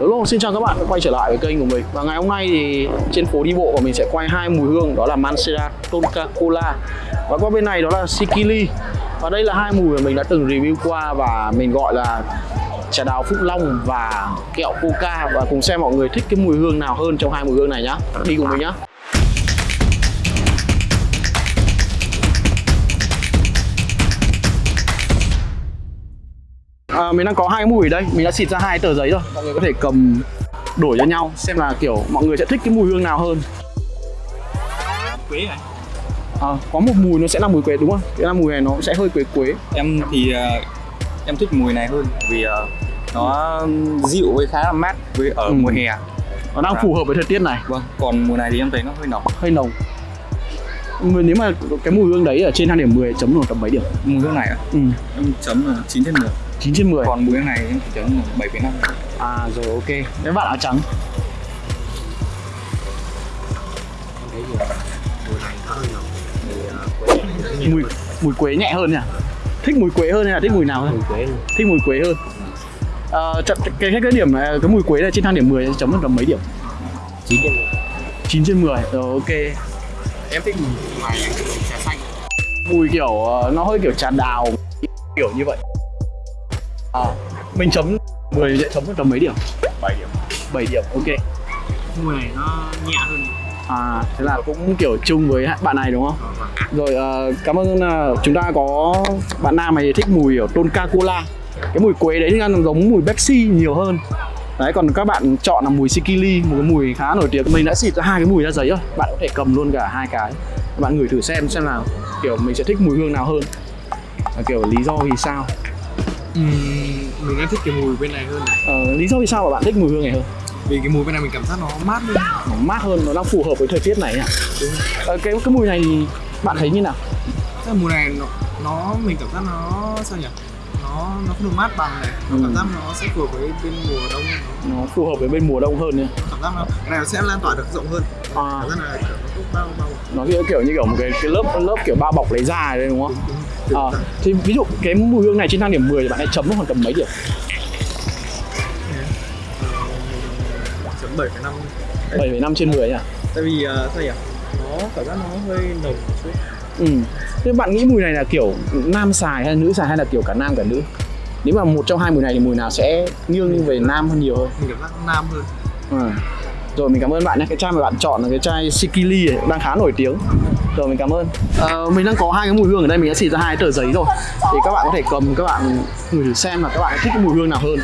Hello, xin chào các bạn đã quay trở lại với kênh của mình. Và ngày hôm nay thì trên phố đi bộ của mình sẽ quay hai mùi hương Đó là Mancera Tonka Cola Và qua bên này đó là Sikili. Và đây là hai mùi mà mình đã từng review qua Và mình gọi là trà đào Phúc Long và kẹo Coca. Và cùng xem mọi người thích cái mùi hương nào hơn trong hai mùi hương này nhá. Đi cùng mình nhá. À, mình đang có hai cái mùi đây. Mình đã xịt ra hai tờ giấy rồi. Mọi người có thể cầm đổi cho nhau xem là kiểu mọi người sẽ thích cái mùi hương nào hơn. Quế này à, có một mùi nó sẽ là mùi quế đúng không? Cái là mùi này nó sẽ hơi quế quế. Em thì uh, em thích mùi này hơn vì uh, nó dịu với khá là mát với ở Ừ. mùa hè. Nó đang Dạ. phù hợp với thời tiết này. Vâng còn mùa này thì em thấy nó hơi nóng. Hơi nồng nếu mà cái mùi hương đấy ở trên 2 điểm 10 chấm được tầm mấy điểm. Mùi hương này á, ừ. em chấm là 9 trên 10 9 trên 10 còn mùi hương này em chỉ chấm là 7,5 à rồi ok. Cái bạn áo trắng. Mùi mùi quế nhẹ hơn nhỉ? Thích mùi quế hơn hay là thích mùi nào hơn? Quế thích mùi quế hơn. Ờ, chậm- cái, cái cái điểm này cái mùi quế này trên thang điểm 10 chấm được tầm mấy điểm? Chín điểm 9 trên 10 rồi ok. Em thích mùi này trà xanh. Mùi kiểu ờ, nó hơi kiểu trà đào kiểu như vậy à, mình chấm 10 sẽ chấm được tầm mấy điểm? 7 điểm. 7 điểm ok. Mùi này nó nhẹ hơn. À thế là cũng kiểu chung với bạn này đúng không? Rồi ờ, cảm ơn ờ, chúng ta có bạn nam này thích mùi ở Tonka Cola cái mùi quế đấy thì ăn giống mùi Pepsi nhiều hơn. Đấy còn các bạn chọn là mùi Sikili một cái mùi khá nổi tiếng. Mình đã xịt ra hai cái mùi ra giấy rồi. Bạn có thể cầm luôn cả hai cái. Các bạn ngửi thử xem xem là kiểu mình sẽ thích mùi hương nào hơn. Kiểu lý do vì sao mình đang thích cái mùi bên này hơn này. Ờ, lý do vì sao mà bạn thích mùi hương này hơn? Vì cái mùi bên này mình cảm giác nó mát hơn nó mát hơn nó đang phù hợp với thời tiết này à ờ, cái cái mùi này bạn thấy như nào? Là mùi này nó, nó mình cảm giác nó sao nhỉ? Nó nó không được mát bằng này. Nó Ừ. cảm giác nó sẽ phù hợp với bên mùa đông nó nó phù hợp với bên mùa đông hơn nha cảm giác nó cái này nó sẽ lan tỏa được rộng hơn. À, cảm giác là kiểu nó bao bao. Nó kiểu, kiểu như kiểu một cái, cái lớp lớp kiểu bao bọc lấy da đấy đúng không? Đúng, à, thì ví dụ cái mùi hương này trên thang điểm 10 thì bạn hãy chấm nó khoảng tầm mấy điểm? Chấm bảy năm. 7,5 trên 10 nhá tại vì uh, sao nhỉ? Nó cảm giác nó hơi nồng một chút. Ừ. thế bạn nghĩ mùi này là kiểu nam xài hay nữ xài hay là kiểu cả nam cả nữ? Nếu mà một trong hai mùi này thì mùi nào sẽ nghiêng về nam hơn nhiều hơn? Mình cảm giác nam hơn. À. rồi mình cảm ơn bạn nhé. Cái chai mà bạn chọn là cái chai Sikili ấy, đang khá nổi tiếng. Rồi mình cảm ơn. Ờ, mình đang có hai cái mùi hương ở đây. Mình đã xịt ra hai tờ giấy rồi. Thì các bạn có thể cầm các bạn ngửi thử xem là các bạn thích cái mùi hương nào hơn.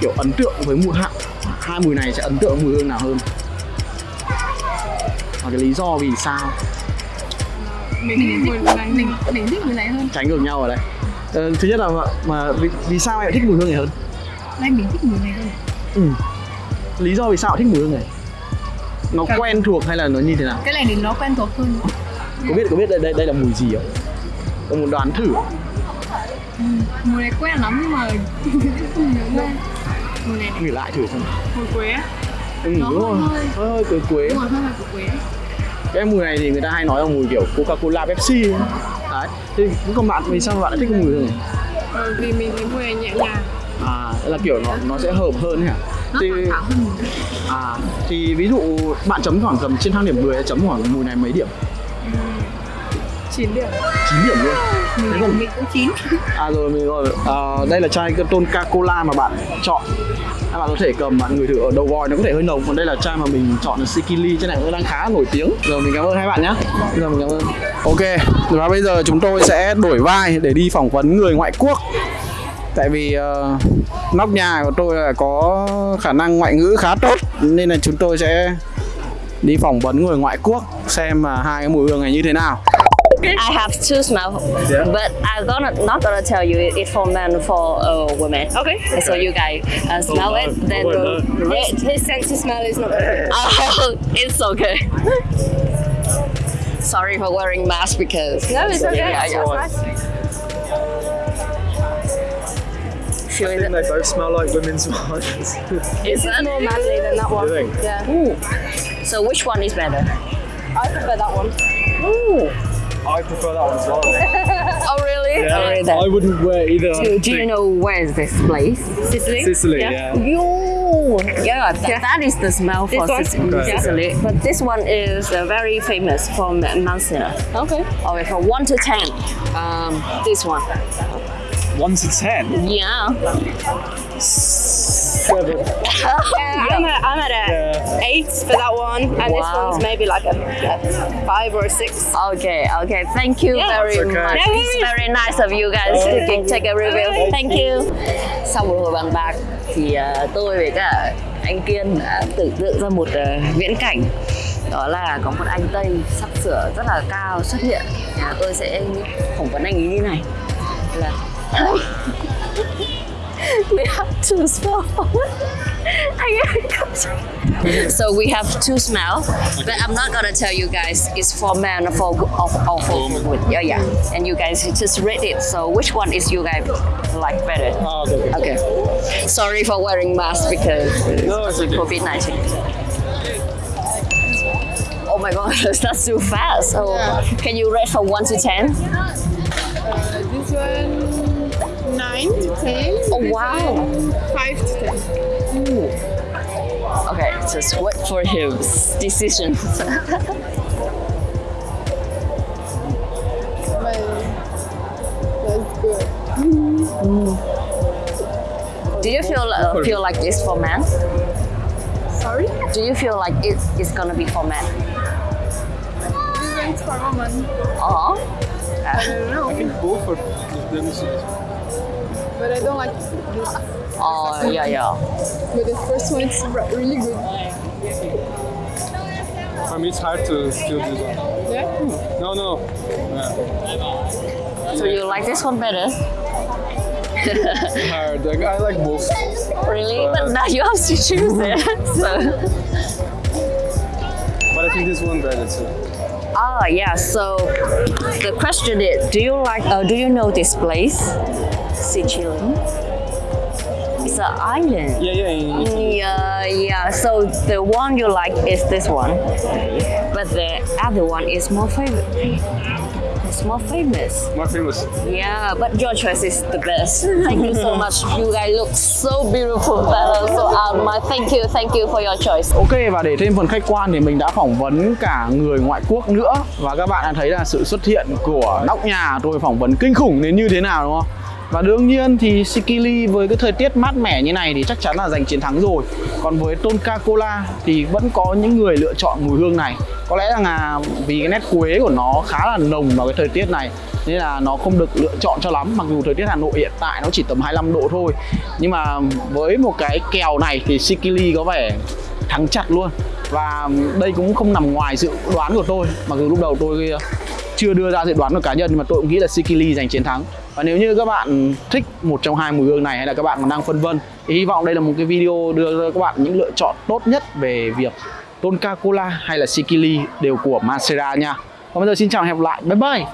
Kiểu ấn tượng với mùi hạng hai mùi này sẽ ấn tượng với mùi hương nào hơn? Và cái lý do vì sao? Mình thích mùi này mình mình thích mùi này hơn. Tránh ngược nhau ở đây. Ờ, thứ nhất là mà, mà vì, vì sao em thích mùi hương này hơn? Đây mình thích mùi này hơn. Ừ. lý do vì sao thích mùi hương này nó Cảm- quen thuộc hay là nó như thế nào? Cái này thì nó quen thuộc hơn. Có biết có biết đây đây đây là mùi gì không? Có muốn đoán thử. Ừ. mùi này quen lắm nhưng mà không nhớ ra. Mùi này này ngửi lại thử xem mùi quế ừ, Nó đúng rồi hơi- hơi hơi quế quế. Đúng rồi hơi quế cái mùi này thì người ta hay nói là mùi kiểu coca cola pepsi ấy. đấy thì cũng còn bạn vì sao bạn lại thích cái mùi này? Ờ, vì mình thấy mùi này nhẹ nhàng. À tức là kiểu nó nó sẽ hợp hơn hả nó thì thoải mái hơn à thì ví dụ bạn chấm khoảng tầm trên thang điểm 10 chấm khoảng mùi này mấy điểm? 9 điểm. 9 điểm luôn. Mình, Thế còn- mình cũng 9 À rồi mình rồi. À, đây là chai Tonka Cola mà bạn chọn. Các bạn có thể cầm bạn ngửi thử ở đầu vòi nó có thể hơi nồng. Còn đây là chai mà mình chọn là Sikili chai này cũng đang khá nổi tiếng. Rồi mình cảm ơn hai bạn nhé rồi mình cảm ơn. Ok và bây giờ chúng tôi sẽ đổi vai để đi phỏng vấn người ngoại quốc tại vì uh, nóc nhà của tôi là có khả năng ngoại ngữ khá tốt nên là chúng tôi sẽ đi phỏng vấn người ngoại quốc xem mà hai cái mùi hương này như thế nào I have two smell, but I'm gonna not gonna tell you it's for men for uh, women. Okay. So you guys uh, smell it, then uh, his, his sense of smell is not. Oh, it's okay. Sorry for wearing mask because. No, it's okay. Yeah, yeah. Feeling it. they both smell like women's ones Is it more manly than that one? think? Yeah. So which one is better? I prefer that one. Ooh. I prefer that one as well Oh really? Oh, really then. wouldn't wear either Do, do you know where is this place? Sicily. Sicily, yeah. Yo, Oh, yeah, that, that is the smell for one? Sicily. Okay. Sicily. But this one is uh, very famous from Mansina. Okay. Okay, from 1 to 10. Um, this one. One to ten. Yeah. Seven. Yeah, I'm at, I'm at a eight for that one, and this Wow. one's maybe like a, a five or a six. Okay, okay. Thank you Yeah, very okay. much. No It's very nice of you guys to take- take a review. Thank you. Sau một hồi bàn bạc thì ờ, tôi với cả anh Kiên đã tưởng tượng ra một ờ, viễn cảnh đó là có một anh Tây sắp sửa rất là cao xuất hiện à, tôi sẽ phỏng vấn anh ấy như này là we have to smell I So we have two smell, but I'm not gonna tell you guys it's for men for or, or for women. Yeah, yeah. And you guys just read it. So which one is you guys like better? Oh, okay. Okay. Sorry for wearing mask because No, it's okay. COVID nineteen. Oh my god, that's too fast. So can you rate from one to ten? Uh, this one nine to ten. Oh wow. Five to ten. Okay, just wait for his decision. But that's good. Do you feel uh, feel like it's for men? Sorry. Do you feel like it is gonna be for men? This one's for woman. Oh. I don't know, Go for let me see. But I don't like this. Oh yeah yeah. But the first one is really good. For me, it's hard to feel this one. Yeah. No, no. Yeah. So you like this one better? Hard. Like, I like both. Really? But now you have to choose it. so. But I think this one better too. Ah yeah. So the question is, do you like? Uh, do you know this place, Sicily? It's an island. Yeah, yeah. in- Yeah, yeah. So the one you like is this one, but the other one is more famous. It's more famous. More famous. Yeah, but your choice is the best. Thank you so much. You guys look so beautiful. Better. So um, my thank you, thank you for your choice. Ok và để thêm phần khách quan thì mình đã phỏng vấn cả người ngoại quốc nữa và các bạn đã thấy là sự xuất hiện của nóc nhà tôi phỏng vấn kinh khủng đến như thế nào đúng không? Và đương nhiên thì Sikili với cái thời tiết mát mẻ như này thì chắc chắn là giành chiến thắng rồi. Còn với Tonka Cola thì vẫn có những người lựa chọn mùi hương này. Có lẽ rằng là vì cái nét quế của nó khá là nồng vào cái thời tiết này, nên là nó không được lựa chọn cho lắm mặc dù thời tiết Hà Nội hiện tại nó chỉ tầm 25 độ thôi nhưng mà với một cái kèo này thì Sikili có vẻ thắng chặt luôn và đây cũng không nằm ngoài dự đoán của tôi mặc dù lúc đầu tôi chưa đưa ra dự đoán của cá nhân, nhưng mà tôi cũng nghĩ là Sikili giành chiến thắng và nếu như các bạn thích một trong hai mùi hương này hay là các bạn còn đang phân vân, thì hy vọng đây là một cái video đưa ra các bạn những lựa chọn tốt nhất về việc Tonka Cola hay là Sikili đều của Masera nha. Còn bây giờ xin chào và hẹn gặp lại. Bye bye.